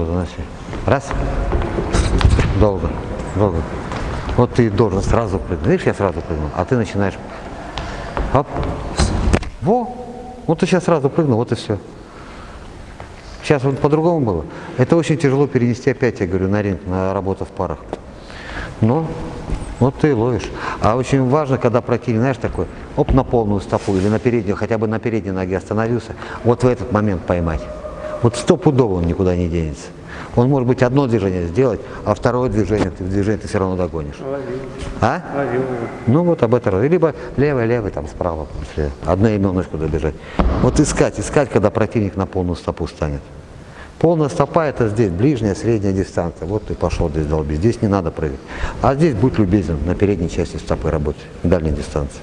Долго заноси. Раз. Долго. Долго. Вот ты должен сразу прыгнуть. Видишь, я сразу прыгнул, а ты начинаешь. Оп. Во. Вот ты сейчас сразу прыгнул, вот и все. Сейчас вот по-другому было. Это очень тяжело перенести опять, я говорю, на ринг, на работу в парах. Но вот ты и ловишь. А очень важно, когда противник, знаешь, такой, оп, на полную стопу или на переднюю, хотя бы на передней ноге остановился, вот в этот момент поймать. Вот стопудово он никуда не денется. Он может быть одно движение сделать, а второе движение, движение ты все равно догонишь. Ловил. А? Ловил. Ну вот об этом. Либо левый, левый, там справа, если одноименочку добежать. Вот искать, искать, когда противник на полную стопу станет. Полная стопа это здесь, ближняя, средняя дистанция. Вот ты пошел здесь долбить. Здесь не надо прыгать. А здесь будь любезен, на передней части стопы работать, дальней дистанции.